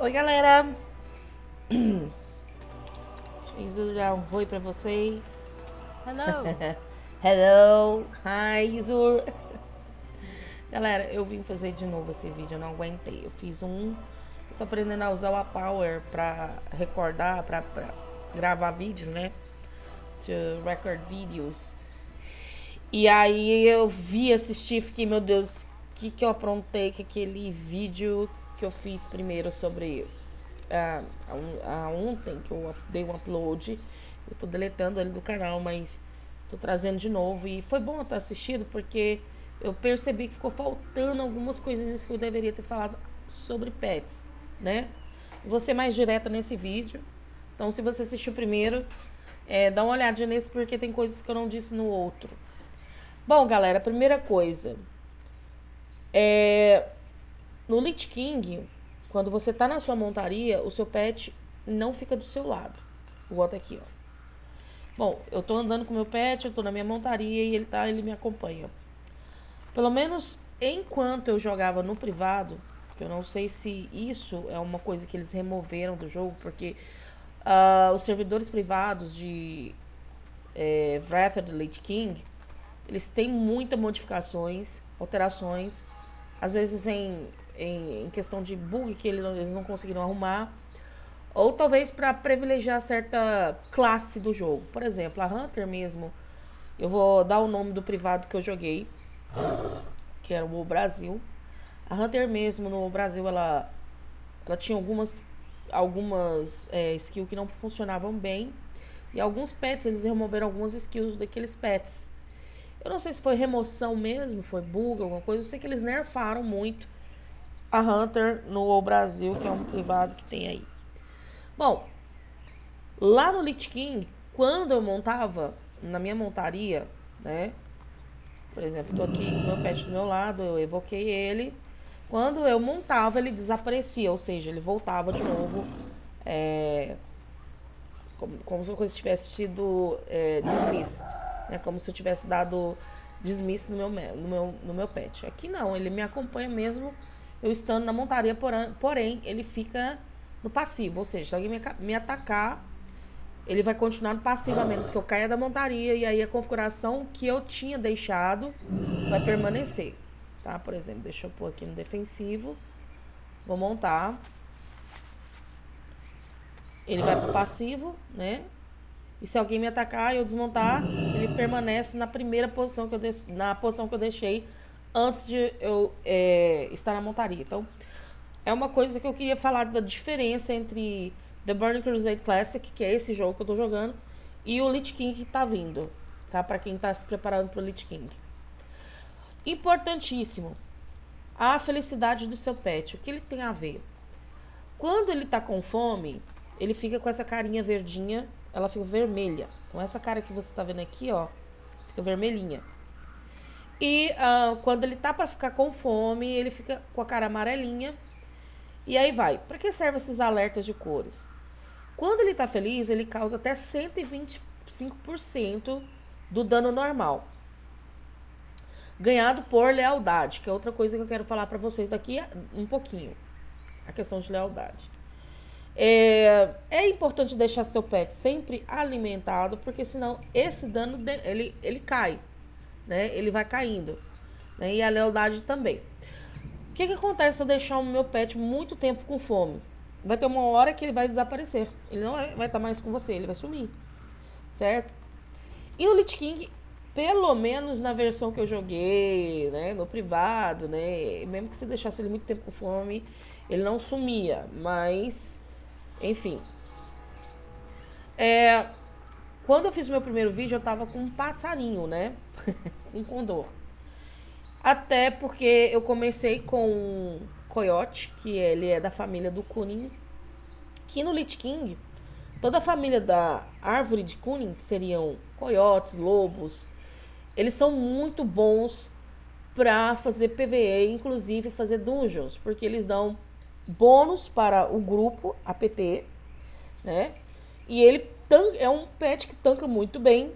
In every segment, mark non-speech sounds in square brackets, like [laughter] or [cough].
Oi, galera! [clears throat] Já um oi pra vocês. Hello! [laughs] Hello! Hi, Izur! [laughs] Galera, eu vim fazer de novo esse vídeo, eu não aguentei. Eu fiz um... Eu tô aprendendo a usar o Power pra recordar, pra, pra gravar vídeos, né? To record videos. E aí eu vi, assisti, fiquei, meu Deus, o que que eu aprontei com aquele vídeo que eu fiz primeiro sobre a, a, a ontem, que eu dei um upload. Eu tô deletando ele do canal, mas tô trazendo de novo. E foi bom eu ter assistido, porque eu percebi que ficou faltando algumas coisinhas que eu deveria ter falado sobre pets, né? Vou ser mais direta nesse vídeo. Então, se você assistiu primeiro, é, dá uma olhadinha nesse, porque tem coisas que eu não disse no outro. Bom, galera, primeira coisa. É, no Lich King, quando você tá na sua montaria, o seu pet não fica do seu lado. Botar aqui, ó. Bom, eu tô andando com meu pet, eu tô na minha montaria e ele tá, ele me acompanha. Pelo menos enquanto eu jogava no privado, eu não sei se isso é uma coisa que eles removeram do jogo, porque uh, os servidores privados de é, Wrath of the Lich King, eles têm muitas modificações, alterações, às vezes em, em, em questão de bug que eles não conseguiram arrumar, ou talvez para privilegiar certa classe do jogo. Por exemplo, a Hunter mesmo, eu vou dar o nome do privado que eu joguei, que era o Brasil. A Hunter mesmo no Brasil, ela, ela tinha algumas, algumas é, skills que não funcionavam bem. E alguns pets, eles removeram algumas skills daqueles pets. Eu não sei se foi remoção mesmo, foi bug, alguma coisa. Eu sei que eles nerfaram muito a Hunter no Brasil, que é um privado que tem aí. Bom, lá no Lich King, quando eu montava na minha montaria, né? Por exemplo, tô aqui com meu pet do meu lado, eu evoquei ele. Quando eu montava, ele desaparecia, ou seja, ele voltava de novo, é, como, como se eu tivesse sido é, dismissed, né? Como se eu tivesse dado dismiss no meu, no, meu, no meu pet. Aqui não, ele me acompanha mesmo eu estando na montaria, porém, ele fica no passivo, ou seja, se alguém me, me atacar, ele vai continuar no passivo, a menos que eu caia da montaria, e aí a configuração que eu tinha deixado vai permanecer, tá? Por exemplo, deixa eu pôr aqui no defensivo, vou montar, ele vai pro passivo, né? E se alguém me atacar e eu desmontar, ele permanece na primeira posição que eu, na posição que eu deixei antes de eu é, estar na montaria. Então, é uma coisa que eu queria falar da diferença entre The Burning Crusade Classic, que é esse jogo que eu tô jogando, e o Lich King que tá vindo, tá? Para quem tá se preparando pro Lich King. Importantíssimo. A felicidade do seu pet. O que ele tem a ver? Quando ele tá com fome, ele fica com essa carinha verdinha, ela fica vermelha. Então essa cara que você tá vendo aqui, ó, fica vermelhinha. E uh, quando ele tá para ficar com fome, ele fica com a cara amarelinha. E aí vai. Para que servem esses alertas de cores? Quando ele tá feliz, ele causa até 125% do dano normal. Ganhado por lealdade, que é outra coisa que eu quero falar para vocês daqui um pouquinho. A questão de lealdade. É, é, importante deixar seu pet sempre alimentado, porque senão esse dano ele, ele cai né? Ele vai caindo. Né? E a lealdade também. O que, que acontece se eu deixar o meu pet muito tempo com fome? Vai ter uma hora que ele vai desaparecer. Ele não vai estar mais com você, ele vai sumir. Certo? E no Lich King, pelo menos na versão que eu joguei, né, no privado, né, mesmo que você deixasse ele muito tempo com fome, ele não sumia, mas, enfim. É, quando eu fiz meu primeiro vídeo, eu tava com um passarinho, né? [laughs] um condor. Até porque eu comecei com um coiote, que ele é da família do Kunin. Que no Lich King, toda a família da árvore de Kunin, que seriam coiotes, lobos, eles são muito bons para fazer PvE, inclusive fazer dungeons, porque eles dão bônus para o grupo APT, né? E ele é um pet que tanca muito bem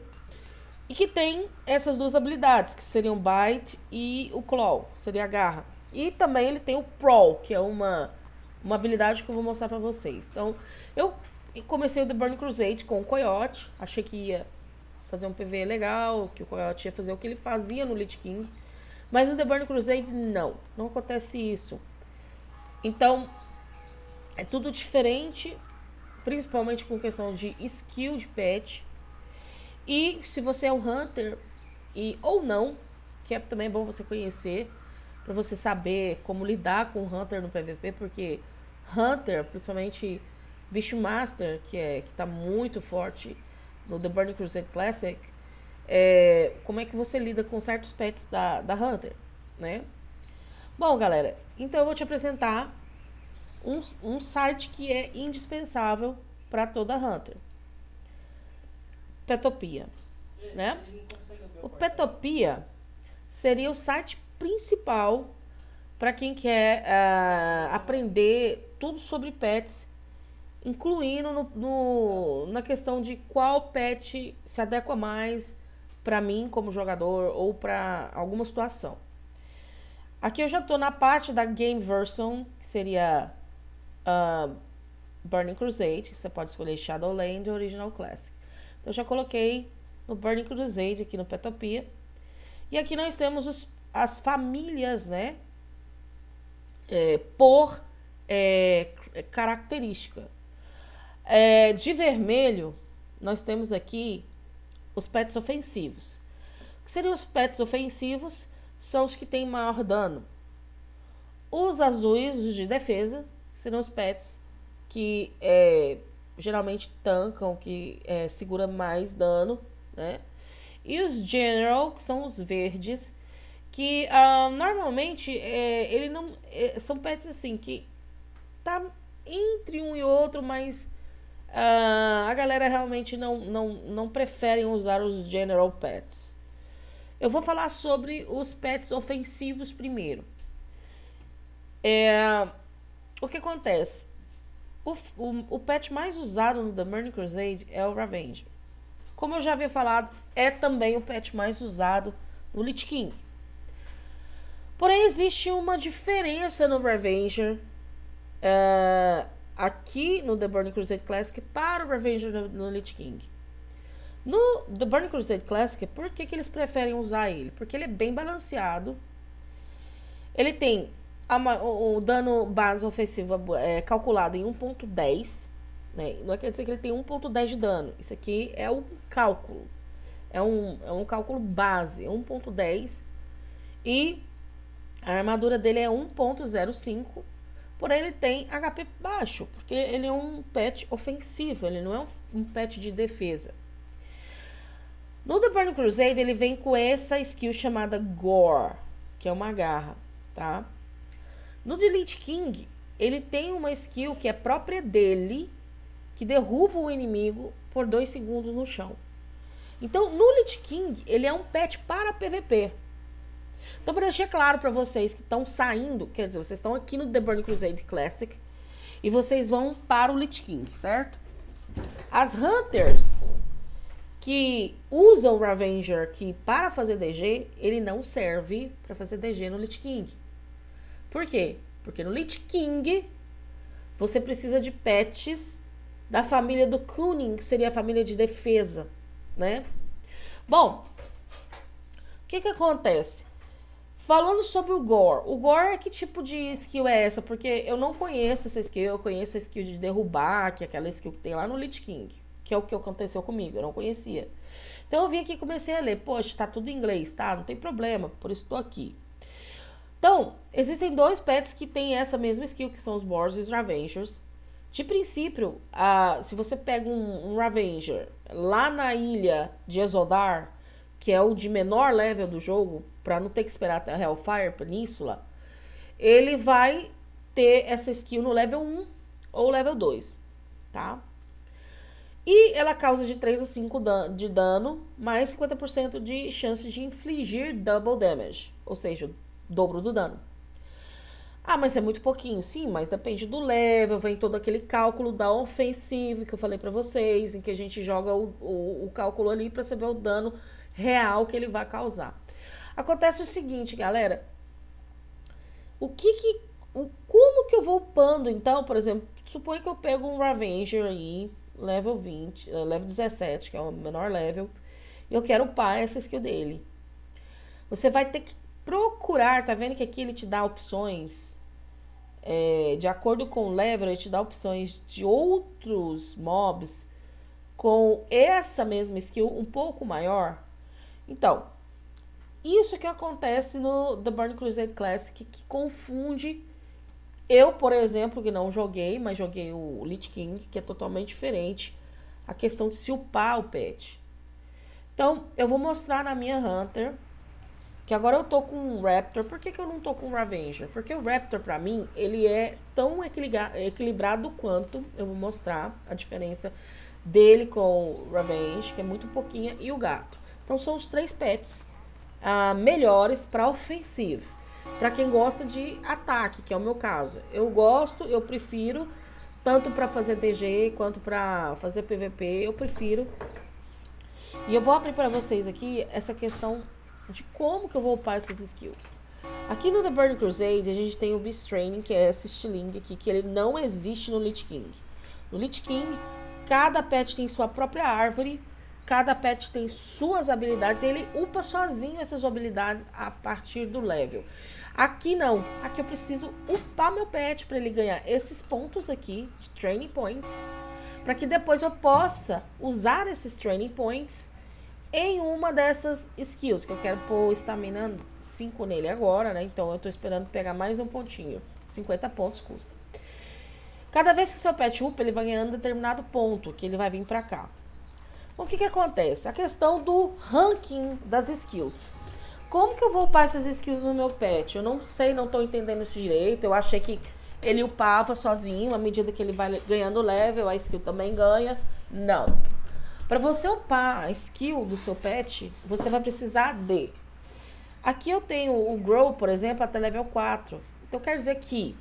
e que tem essas duas habilidades, que seriam Bite e o Claw, seria a garra. E também ele tem o Prowl, que é uma, uma habilidade que eu vou mostrar pra vocês. Então, eu comecei o The Burning Crusade com o Coyote. Achei que ia fazer um PV legal, que o Coyote ia fazer o que ele fazia no Lich King. Mas no The Burning Crusade, não. Não acontece isso. Então, é tudo diferente, principalmente com questão de skill de pet. E se você é um Hunter, e ou não, que é também bom você conhecer, para você saber como lidar com o Hunter no PVP, porque Hunter, principalmente Bicho Master, que, é, que tá muito forte no The Burning Crusade Classic, é, como é que você lida com certos pets da, da Hunter, né? Bom, galera, então eu vou te apresentar um, um site que é indispensável para toda Hunter. Petopia, né? O Petopia seria o site principal para quem quer uh, aprender tudo sobre pets incluindo no, no, na questão de qual pet se adequa mais para mim como jogador ou para alguma situação. Aqui eu já estou na parte da game version, que seria uh, Burning Crusade, você pode escolher Shadowland ou Original Classic. Então já coloquei no Burning Crusade aqui no Petopia. E aqui nós temos os, as famílias, né? É, por é, característica. É, de vermelho, nós temos aqui os pets ofensivos. O que seriam os pets ofensivos? São os que têm maior dano. Os azuis, os de defesa, serão os pets que é, geralmente tancam, que é, segura mais dano, né? E os general, que são os verdes, que uh, normalmente é, ele não é, são pets assim que tá entre um e outro, mas Uh, a galera realmente não, não, não preferem usar os General Pets. Eu vou falar sobre os pets ofensivos primeiro. É, o que acontece? O, o, o pet mais usado no The Burning Crusade é o Ravager. Como eu já havia falado, é também o pet mais usado no Lich King. Porém, existe uma diferença no Ravager. Uh, aqui no The Burning Crusade Classic para o Revenge no, no Lich King. No The Burning Crusade Classic, por que, que eles preferem usar ele? Porque ele é bem balanceado. Ele tem a, o, o, dano base ofensivo é, calculado em 1.10. Né? Não quer dizer que ele tem 1.10 de dano. Isso aqui é um cálculo. É um, é um cálculo base, 1.10. E a armadura dele é 1.05 Porém, ele tem HP baixo, porque ele é um pet ofensivo, ele não é um, um pet de defesa. No The Burning Crusade, ele vem com essa skill chamada Gore, que é uma garra, tá? No Delete King, ele tem uma skill que é própria dele, que derruba o inimigo por 2 segundos no chão. Então, no Lich King, ele é um pet para PVP. Então, para deixar claro para vocês que estão saindo, quer dizer, vocês estão aqui no The Burning Crusade Classic e vocês vão para o Lich King, certo? As Hunters que usam o Ravager aqui para fazer DG, ele não serve para fazer DG no Lich King. Por quê? Porque no Lich King você precisa de pets da família do Kuning, que seria a família de defesa, né? Bom, o que que acontece? Falando sobre o Gore. O Gore é que tipo de skill é essa? Porque eu não conheço essa skill. Eu conheço a skill de derrubar, que é aquela skill que tem lá no Lich King. Que é o que aconteceu comigo. Eu não conhecia. Então eu vim aqui e comecei a ler. Poxa, tá tudo em inglês, tá? Não tem problema. Por isso tô aqui. Então, existem dois pets que têm essa mesma skill, que são os Boars e os Ravengers. De princípio, se você pega um, um Ravenger lá na ilha de Exodar, que é o de menor level do jogo, para não ter que esperar até a Hellfire Península, ele vai ter essa skill no level 1 ou level 2, tá? E ela causa de 3 a 5 de dano, mais 50% de chance de infligir double damage, ou seja, dobro do dano. Ah, mas é muito pouquinho. Sim, mas depende do level, vem todo aquele cálculo da ofensiva que eu falei pra vocês, em que a gente joga o, o, o cálculo ali pra saber o dano real que ele vai causar. Acontece o seguinte, galera. O que que... O, como que eu vou upando, então, por exemplo, suponha que eu pego um Ravenger aí, level 20, uh, eh, level 17, que é o menor level, e eu quero upar essa skill dele. Você vai ter que procurar, tá vendo que aqui ele te dá opções, é, de acordo com o level, ele te dá opções de outros mobs com essa mesma skill um pouco maior. Então, isso que acontece no The Burn Crusade Classic, que confunde eu, por exemplo, que não joguei, mas joguei o Lich King, que é totalmente diferente. A questão de se upar o pet. Então, eu vou mostrar na minha Hunter, que agora eu tô com um Raptor. Por que, que eu não tô com um Ravenger? Porque o Raptor, pra mim, ele é tão equilibrado quanto, eu vou mostrar a diferença dele com o Ravenge, que é muito pouquinha, e o gato. Então, são os três pets uh, melhores para ofensivo. Para quem gosta de ataque, que é o meu caso. Eu gosto, eu prefiro, tanto para fazer DG quanto para fazer PVP, eu prefiro. E eu vou abrir para vocês aqui essa questão de como que eu vou upar essas skills. Aqui no The Burning Crusade, a gente tem o Beast Training, que é esse estilingue aqui, que ele não existe no Lich King. No Lich King, cada pet tem sua própria árvore, Cada pet tem suas habilidades e ele upa sozinho essas habilidades a partir do level. Aqui não. Aqui eu preciso upar meu pet para ele ganhar esses pontos aqui, de training points, para que depois eu possa usar esses training points em uma dessas skills, que eu quero pôr estamina 5 nele agora, né? Então eu tô esperando pegar mais um pontinho. 50 pontos custa. Cada vez que o seu pet upa, ele vai ganhando determinado ponto, que ele vai vir para cá. O que, que acontece? A questão do ranking das skills. Como que eu vou upar essas skills no meu pet? Eu não sei, não estou entendendo isso direito. Eu achei que ele upava sozinho, à medida que ele vai ganhando level, a skill também ganha. Não. Para você upar a skill do seu pet, você vai precisar de... Aqui eu tenho o Grow, por exemplo, até level 4. Então quer dizer que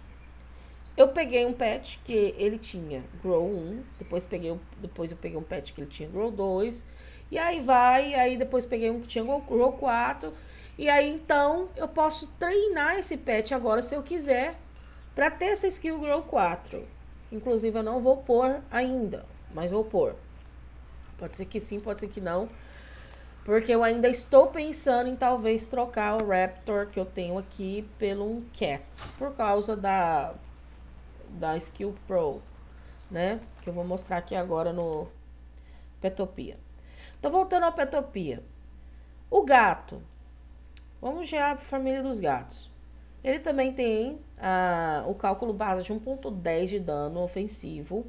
eu peguei um pet que ele tinha Grow 1, depois, peguei, depois eu peguei um pet que ele tinha Grow 2, e aí vai, aí depois peguei um que tinha Grow 4, e aí então eu posso treinar esse pet agora se eu quiser, para ter essa skill Grow 4. Inclusive eu não vou pôr ainda, mas vou pôr. Pode ser que sim, pode ser que não. Porque eu ainda estou pensando em talvez trocar o Raptor que eu tenho aqui pelo um Cat. Por causa da da Skill Pro, né? Que eu vou mostrar aqui agora no Petopia. Então, voltando ao Petopia. O gato. Vamos já para a família dos gatos. Ele também tem ah, o cálculo base de 1.10 de dano ofensivo.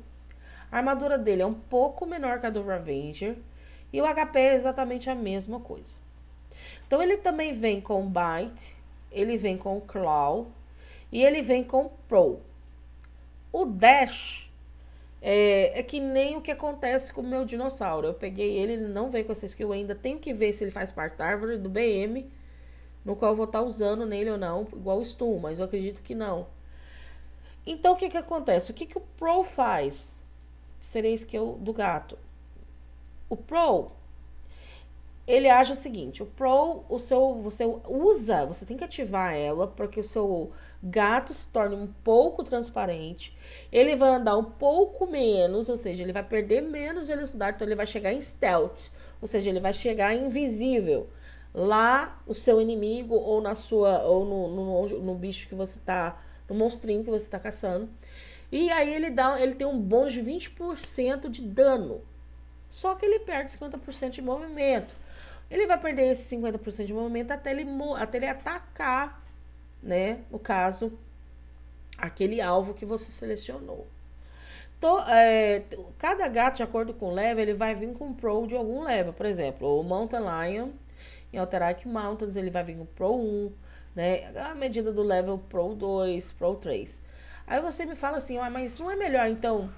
A armadura dele é um pouco menor que a do Ravenger. E o HP é exatamente a mesma coisa. Então, ele também vem com Bite, ele vem com Claw e ele vem com Pro. O dash é, é, que nem o que acontece com o meu dinossauro. Eu peguei ele, ele não veio com essa skill ainda. Tenho que ver se ele faz parte da árvore do BM, no qual eu vou estar tá usando nele ou não, igual o Stu, mas eu acredito que não. Então, o que que acontece? O que que o Pro faz? Seria skill do gato. O Pro, ele age o seguinte, o Pro, o seu, você usa, você tem que ativar ela para que o seu gato se torne um pouco transparente, ele vai andar um pouco menos, ou seja, ele vai perder menos velocidade, então ele vai chegar em stealth, ou seja, ele vai chegar invisível. Lá, o seu inimigo, ou na sua, ou no, no, no bicho que você tá, no monstrinho que você tá caçando. E aí ele dá, ele tem um bônus de 20% de dano. Só que ele perde 50% de movimento. Ele vai perder esse 50% de movimento até ele, até ele atacar né? No caso, aquele alvo que você selecionou. É, cada gato, de acordo com o level, ele vai vir com pro de algum level. Por exemplo, o Mountain Lion, em Alterac Mountains, ele vai vir com pro 1, né? A medida do level pro 2, pro 3. Aí você me fala assim, ah, mas não é melhor, então,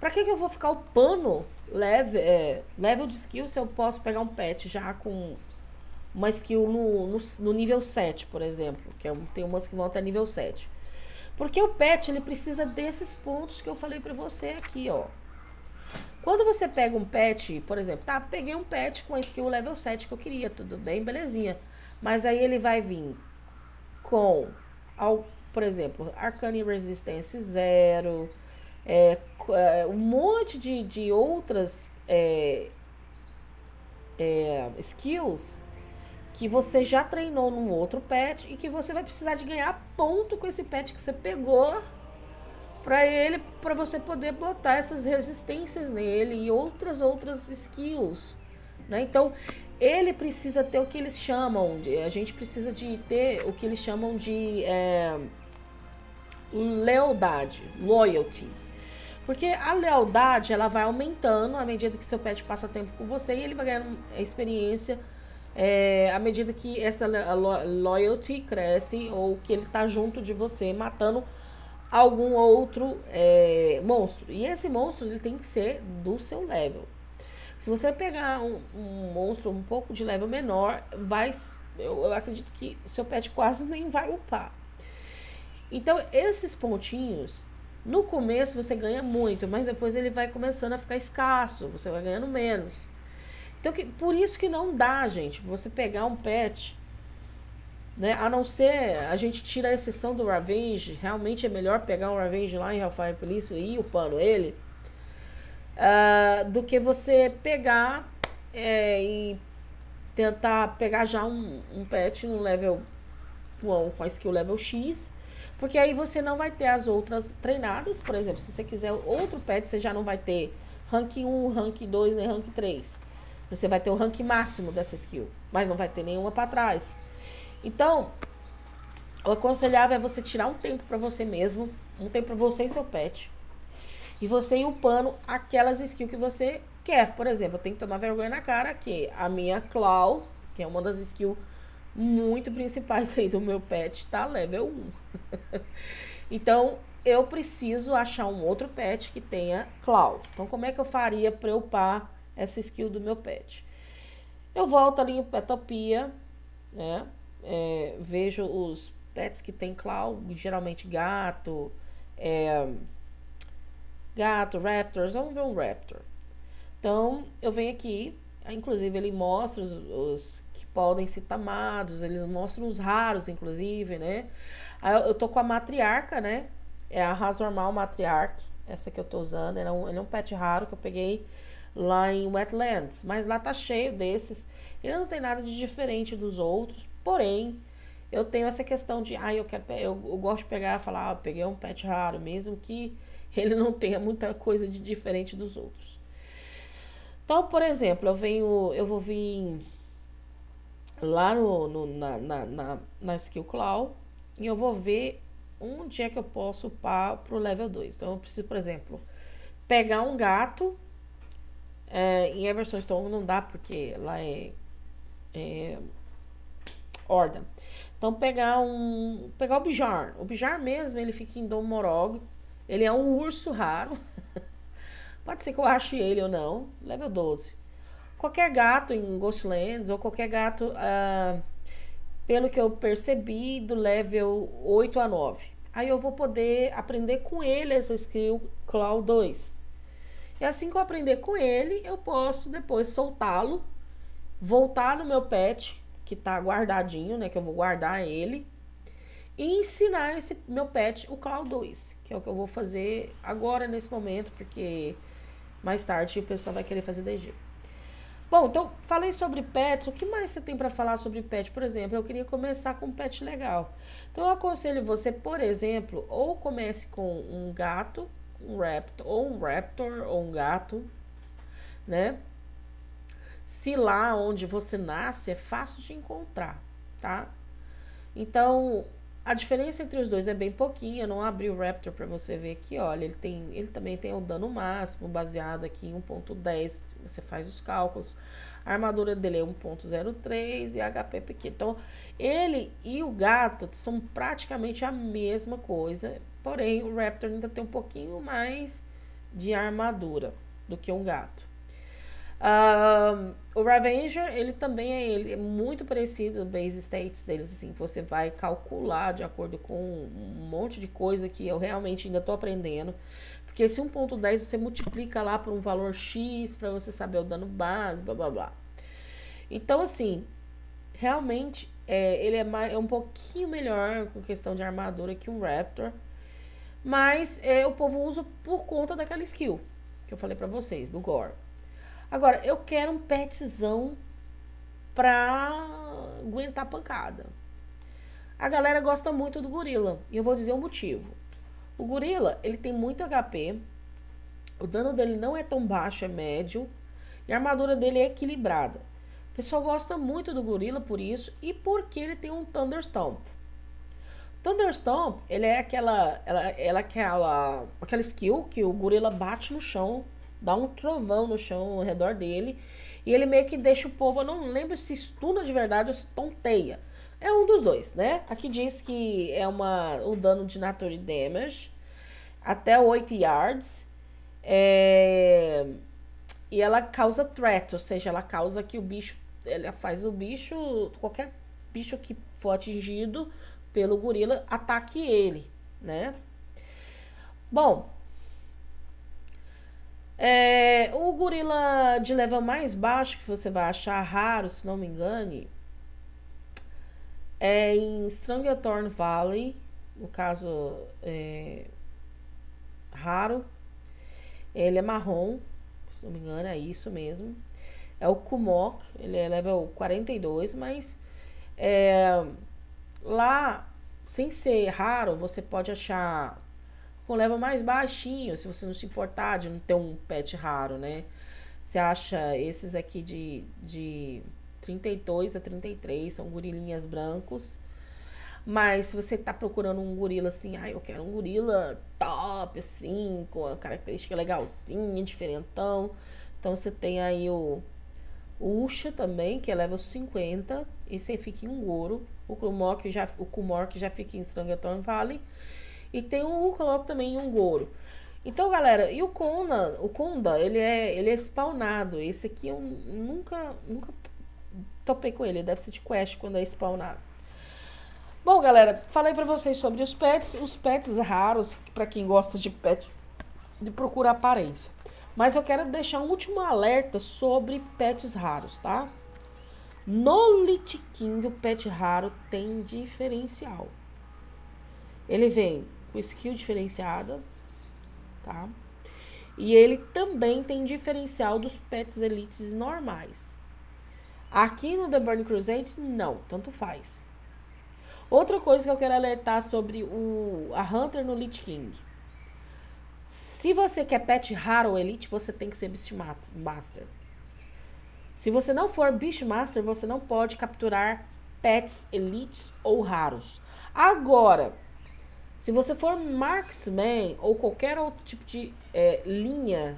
pra que, que eu vou ficar upando level, é, level de skill se eu posso pegar um pet já com uma skill no, no, no, nível 7, por exemplo, que é, tem umas que vão até nível 7. Porque o pet, ele precisa desses pontos que eu falei pra você aqui, ó. Quando você pega um pet, por exemplo, tá, peguei um pet com a skill level 7 que eu queria, tudo bem, belezinha. Mas aí ele vai vir com, por exemplo, Arcane Resistance zero, é, é, um monte de, de outras é, é, skills que você já treinou num outro pet e que você vai precisar de ganhar ponto com esse pet que você pegou para ele, para você poder botar essas resistências nele e outras outras skills, né? Então, ele precisa ter o que eles chamam de, a gente precisa de ter o que eles chamam de é, lealdade, loyalty. Porque a lealdade, ela vai aumentando à medida que seu pet passa tempo com você e ele vai ganhando experiência é, à medida que essa loyalty cresce ou que ele tá junto de você, matando algum outro é, monstro. E esse monstro ele tem que ser do seu level. Se você pegar um, um monstro um pouco de level menor, vai, eu, eu acredito que seu pet quase nem vai upar. Então, esses pontinhos, no começo você ganha muito, mas depois ele vai começando a ficar escasso, você vai ganhando menos. Então, que, por isso que não dá, gente, você pegar um pet, né? A não ser, a gente tira a exceção do Ravenge, realmente é melhor pegar um Ravenge lá em Hellfire Police e ir upando ele, uh, do que você pegar é, e tentar pegar já um, um pet no level 1 com a skill level X porque aí você não vai ter as outras treinadas, por exemplo, se você quiser outro pet, você já não vai ter rank 1, rank 2, nem rank 3. Você vai ter o rank máximo dessa skill, mas não vai ter nenhuma para trás. Então, o aconselhável é você tirar um tempo para você mesmo, um tempo para você e seu pet. E você ir upando aquelas skills que você quer. Por exemplo, eu tenho que tomar vergonha na cara que a minha Claw, que é uma das skills muito principais aí do meu pet, tá level 1. [laughs] então, eu preciso achar um outro pet que tenha Claw. Então, como é que eu faria para eu upar essa skill do meu pet? Eu volto ali em Petopia, né? É, vejo os pets que tem Claw, geralmente gato, é, gato, raptors, vamos ver um raptor. Então, eu venho aqui, inclusive ele mostra os, os podem ser tamados, eles mostram os raros, inclusive, né? Eu tô com a matriarca, né? É a raça normal matriarca, essa que eu tô usando. Ele é, um, ele é um pet raro que eu peguei lá em Wetlands, mas lá tá cheio desses. Ele não tem nada de diferente dos outros, porém, eu tenho essa questão de, ah, eu quero, eu, eu gosto de pegar e falar, ah, peguei um pet raro, mesmo que [laughs] ele não tenha muita coisa de diferente dos outros. Então, por exemplo, eu venho, eu vou vir lá no, no na, na, na, na Skill Cloud e eu vou ver onde é que eu posso upar pro level 2. Então, eu preciso, por exemplo, pegar um gato. É, em Everson Stone não dá, porque lá é, é Horda. Então, pegar um. Pegar o Bijar. O Bijar mesmo, ele fica em Dom Morog. Ele é um urso raro. [laughs] Pode ser que eu ache ele ou não. Level 12 qualquer gato em Ghostlands ou qualquer gato, uh, pelo que eu percebi, do level 8 a 9. Aí eu vou poder aprender com ele essa skill Claw 2. E assim que eu aprender com ele, eu posso depois soltá-lo, voltar no meu pet, que tá guardadinho, né? Que eu vou guardar ele. E ensinar esse meu pet o Claw 2, que é o que eu vou fazer agora nesse momento, porque mais tarde o pessoal vai querer fazer DG. Bom, então falei sobre pets. O que mais você tem para falar sobre pet? Por exemplo, eu queria começar com um pet legal. Então eu aconselho você, por exemplo, ou comece com um gato, um raptor, ou um raptor, ou um gato, né? Se lá onde você nasce é fácil de encontrar, tá? Então, a diferença entre os dois é bem pouquinha, não abri o Raptor para você ver aqui, olha, ele tem, ele também tem o dano máximo baseado aqui em 1.10, você faz os cálculos. A armadura dele é 1.03 e HP pequeno. Então, ele e o gato são praticamente a mesma coisa, porém o Raptor ainda tem um pouquinho mais de armadura do que um gato. Uh, o Ravenger, ele também é, ele é muito parecido, base states deles, assim, você vai calcular de acordo com um monte de coisa que eu realmente ainda estou aprendendo. Porque esse 1.10 você multiplica lá por um valor X para você saber o dano base, blá blá blá. Então, assim, realmente É, ele é, mais, é um pouquinho melhor com questão de armadura que um Raptor. Mas é, o povo usa por conta daquela skill que eu falei pra vocês, do Gore. Agora, eu quero um petzão pra aguentar pancada. A galera gosta muito do gorila. E eu vou dizer o motivo. O gorila, ele tem muito HP. O dano dele não é tão baixo, é médio. E a armadura dele é equilibrada. O pessoal gosta muito do gorila por isso. E porque ele tem um Thunderstomp. Thunderstomp, ele é aquela, ela, ela é aquela, aquela skill que o gorila bate no chão, dá um trovão no chão ao redor dele. E ele meio que deixa o povo, eu não lembro se estuna de verdade ou se tonteia. É um dos dois, né? Aqui diz que é uma, um dano de Nature Damage até 8 yards. É, e ela causa threat, ou seja, ela causa que o bicho, ela faz o bicho, qualquer bicho que for atingido pelo gorila, ataque ele, né? Bom, é, o gorila de level mais baixo que você vai achar raro, se não me engane, é em Stranglethorn Valley, no caso, é, raro. Ele é marrom, se não me engano, é isso mesmo. É o Kumok, ele é level 42, mas é, lá, sem ser raro, você pode achar com level mais baixinho, se você não se importar de não ter um pet raro, né? Você acha esses aqui de, de 32 a 33, são gorilinhas brancos. Mas se você tá procurando um gorila assim, ah, eu quero um gorila top, assim, com a característica legalzinha, diferentão. Então você tem aí o, o Usha também, que é level 50, e você fica em um Goro. O Kumork já, o já fica em Strangathorn Valley. E tem o Ukolok também em um Goro. Então, galera, e o Kona, o Konda, ele é, ele é spawnado. Esse aqui eu nunca, nunca topei com ele. Deve ser de quest quando é spawnado. Bom, galera, falei pra vocês sobre os pets. Os pets raros, pra quem gosta de pet, de procurar aparência. Mas eu quero deixar um último alerta sobre pets raros, tá? No Lich King, o pet raro tem diferencial. Ele vem com skill diferenciada, tá? E ele também tem diferencial dos pets elites normais. Aqui no The Burning Crusade, não, tanto faz. Outra coisa que eu quero alertar sobre o, a Hunter no Lich King. Se você quer pet raro ou elite, você tem que ser Beastmaster. Se você não for Beastmaster, você não pode capturar pets elites ou raros. Agora, se você for Marksman ou qualquer outro tipo de é, linha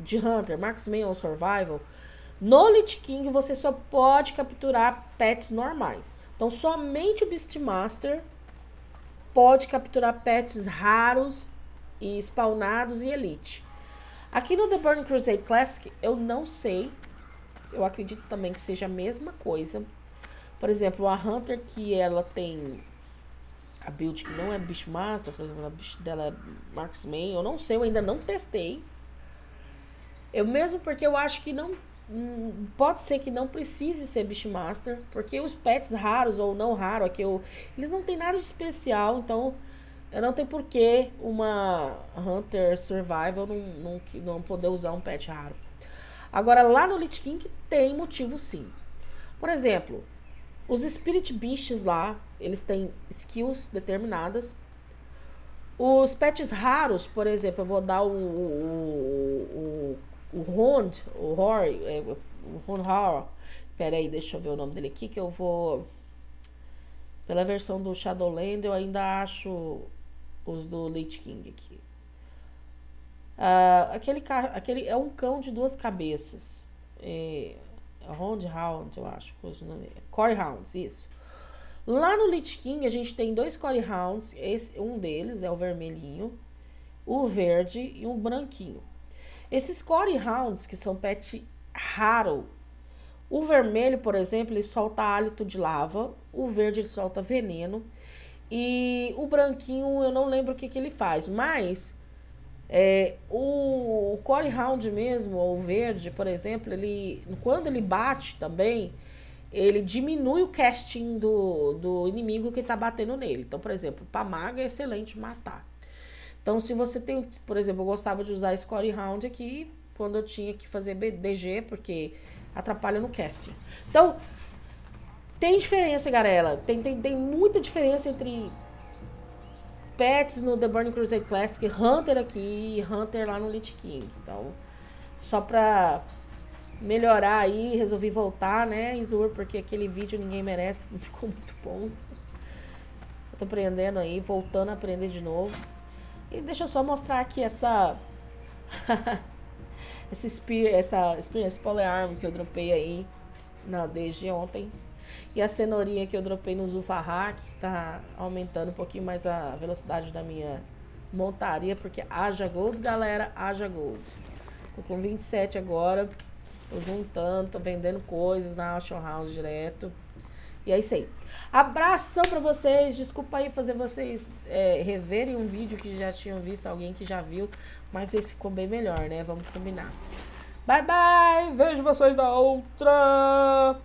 de Hunter, Marksman ou Survival, no Lich King você só pode capturar pets normais. Então somente o Beastmaster pode capturar pets raros e spawnados e elite. Aqui no The Burning Crusade Classic eu não sei. Eu acredito também que seja a mesma coisa. Por exemplo, a Hunter que ela tem a build que não é Beastmaster, por exemplo, a build dela é Marksman, eu não sei, eu ainda não testei. Eu mesmo porque eu acho que não Hum, pode ser que não precise ser Beastmaster, porque os pets raros ou não raros, aqui eu, eles não tem nada de especial, então não tem porquê uma Hunter Survival não, não, não poder usar um pet raro. Agora, lá no Lich King tem motivo sim. Por exemplo, os Spirit Beasts lá, eles têm skills determinadas. Os pets raros, por exemplo, eu vou dar o, o, o o Hond, o Hor, é, o Hond Hor, peraí, deixa eu ver o nome dele aqui, que eu vou... Pela versão do Shadowland, eu ainda acho os do Lich King aqui. Uh, aquele, aquele é um cão de duas cabeças. É, é Hound eu acho. Core Hounds, isso. Lá no Lich King, a gente tem dois Core Hounds. Esse, um deles é o vermelhinho, o verde e um branquinho. Esses Core Hounds, que são pet raro, o vermelho, por exemplo, ele solta hálito de lava, o verde ele solta veneno, e o branquinho eu não lembro o que, que ele faz, mas é, o, o Core Hound mesmo, ou verde, por exemplo, ele quando ele bate também, ele diminui o casting do, do inimigo que tá batendo nele. Então, por exemplo, pra maga é excelente matar. Então, se você tem, por exemplo, eu gostava de usar Score Round aqui quando eu tinha que fazer DG, porque atrapalha no casting. Então, tem diferença, galera. Tem, tem, tem muita diferença entre pets no The Burning Crusade Classic, Hunter aqui e Hunter lá no Lich King. Então, só pra melhorar aí, resolvi voltar, né, Izur, porque aquele vídeo ninguém merece, [laughs] ficou muito bom. Eu tô aprendendo aí, voltando a aprender de novo. E deixa eu só mostrar aqui essa... [laughs] esse spear, essa experiência polearm que eu dropei aí na, desde ontem. E a cenourinha que eu dropei no Zulfarra, que tá aumentando um pouquinho mais a velocidade da minha montaria, porque haja gold, galera, haja gold. Tô com 27 agora, tô juntando, tô vendendo coisas na Auction House direto. E é isso aí. Abração pra vocês. Desculpa aí fazer vocês é, reverem um vídeo que já tinham visto, alguém que já viu. Mas esse ficou bem melhor, né? Vamos combinar. Bye, bye. Vejo vocês da outra.